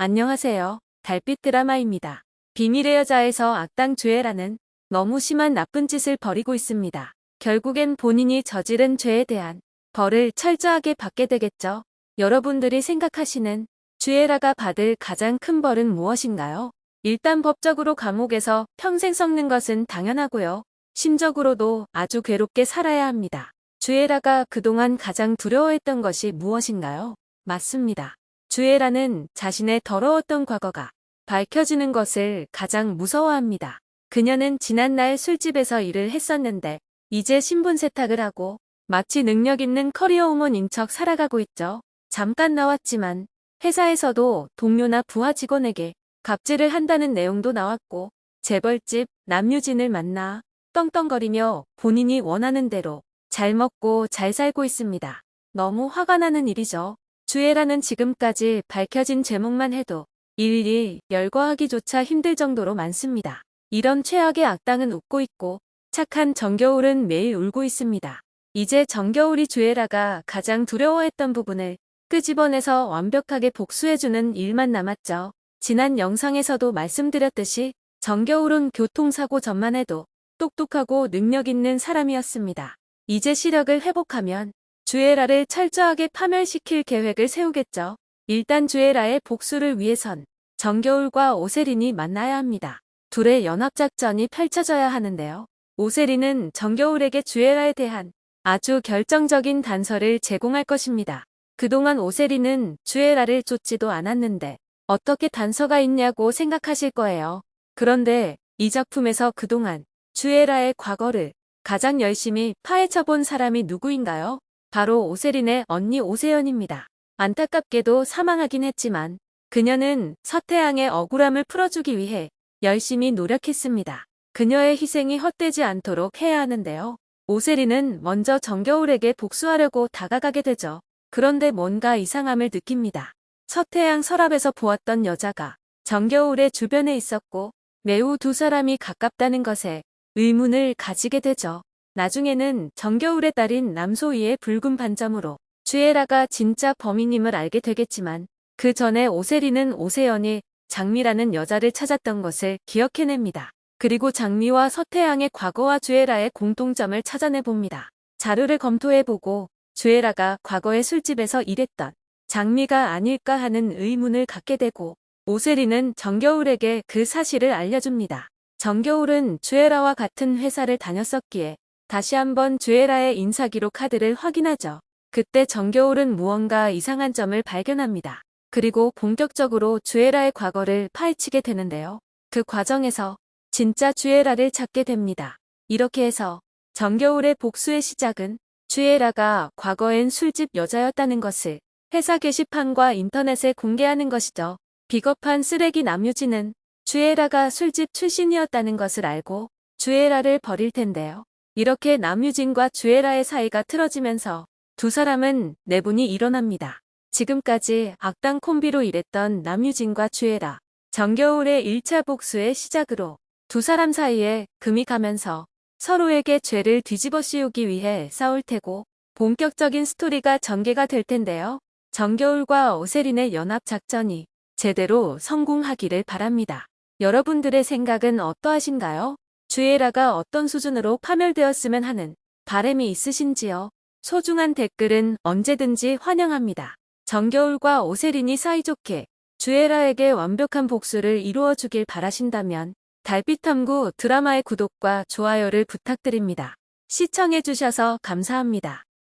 안녕하세요. 달빛 드라마입니다. 비밀의 여자에서 악당 주애라는 너무 심한 나쁜 짓을 벌이고 있습니다. 결국엔 본인이 저지른 죄에 대한 벌을 철저하게 받게 되겠죠. 여러분들이 생각하시는 주애라가 받을 가장 큰 벌은 무엇인가요? 일단 법적으로 감옥에서 평생 썩는 것은 당연하고요. 심적으로도 아주 괴롭게 살아야 합니다. 주애라가 그동안 가장 두려워했던 것이 무엇인가요? 맞습니다. 주애라는 자신의 더러웠던 과거가 밝혀지는 것을 가장 무서워합니다. 그녀는 지난날 술집에서 일을 했었는데 이제 신분 세탁을 하고 마치 능력 있는 커리어 우먼인 척 살아가고 있죠. 잠깐 나왔지만 회사에서도 동료나 부하 직원에게 갑질을 한다는 내용도 나왔고 재벌집 남유진을 만나 떵떵거리며 본인이 원하는 대로 잘 먹고 잘 살고 있습니다. 너무 화가 나는 일이죠. 주애라는 지금까지 밝혀진 제목만 해도 일일이 열거하기조차 힘들 정도로 많습니다. 이런 최악의 악당은 웃고 있고 착한 정겨울은 매일 울고 있습니다. 이제 정겨울이 주애라가 가장 두려워했던 부분을 끄집어내서 완벽하게 복수해주는 일만 남았죠. 지난 영상에서도 말씀드렸듯이 정겨울은 교통사고 전만 해도 똑똑하고 능력 있는 사람이었습니다. 이제 시력을 회복하면 주애라를 철저하게 파멸시킬 계획을 세우겠죠. 일단 주애라의 복수를 위해선 정겨울과 오세린이 만나야 합니다. 둘의 연합작전이 펼쳐져야 하는데요. 오세린은 정겨울에게 주애라에 대한 아주 결정적인 단서를 제공할 것입니다. 그동안 오세린은 주애라를 쫓지도 않았는데 어떻게 단서가 있냐고 생각하실 거예요. 그런데 이 작품에서 그동안 주애라의 과거를 가장 열심히 파헤쳐본 사람이 누구인가요? 바로 오세린의 언니 오세연입니다. 안타깝게도 사망하긴 했지만 그녀는 서태양의 억울함을 풀어주기 위해 열심히 노력했습니다. 그녀의 희생이 헛되지 않도록 해야 하는데요. 오세린은 먼저 정겨울에게 복수하려고 다가가게 되죠. 그런데 뭔가 이상함을 느낍니다. 서태양 서랍에서 보았던 여자가 정겨울의 주변에 있었고 매우 두 사람이 가깝다는 것에 의문을 가지게 되죠. 나중에는 정겨울의 딸인 남소희의 붉은 반점으로 주애라가 진짜 범인임을 알게 되겠지만 그 전에 오세리는 오세연이 장미라는 여자를 찾았던 것을 기억해냅니다. 그리고 장미와 서태양의 과거와 주애라의 공통점을 찾아내봅니다. 자료를 검토해보고 주애라가 과거의 술집에서 일했던 장미가 아닐까 하는 의문을 갖게 되고 오세리는 정겨울에게 그 사실을 알려줍니다. 정겨울은 주애라와 같은 회사를 다녔었기에 다시 한번 주애라의 인사기록 카드를 확인하죠. 그때 정겨울은 무언가 이상한 점을 발견합니다. 그리고 본격적으로 주애라의 과거를 파헤치게 되는데요. 그 과정에서 진짜 주애라를 찾게 됩니다. 이렇게 해서 정겨울의 복수의 시작은 주애라가 과거엔 술집 여자였다는 것을 회사 게시판과 인터넷에 공개하는 것이죠. 비겁한 쓰레기 남유진은 주애라가 술집 출신이었다는 것을 알고 주애라를 버릴 텐데요. 이렇게 남유진과 주애라의 사이가 틀어지면서 두 사람은 내분이 일어납니다. 지금까지 악당 콤비로 일했던 남유진과 주애라, 정겨울의 1차 복수의 시작으로 두 사람 사이에 금이 가면서 서로에게 죄를 뒤집어 씌우기 위해 싸울 테고 본격적인 스토리가 전개가 될 텐데요. 정겨울과 오세린의 연합작전이 제대로 성공하기를 바랍니다. 여러분들의 생각은 어떠하신가요? 주애라가 어떤 수준으로 파멸되었으면 하는 바램이 있으신지요? 소중한 댓글은 언제든지 환영합니다. 정겨울과 오세린이 사이좋게 주애라에게 완벽한 복수를 이루어 주길 바라신다면 달빛탐구 드라마의 구독과 좋아요를 부탁드립니다. 시청해주셔서 감사합니다.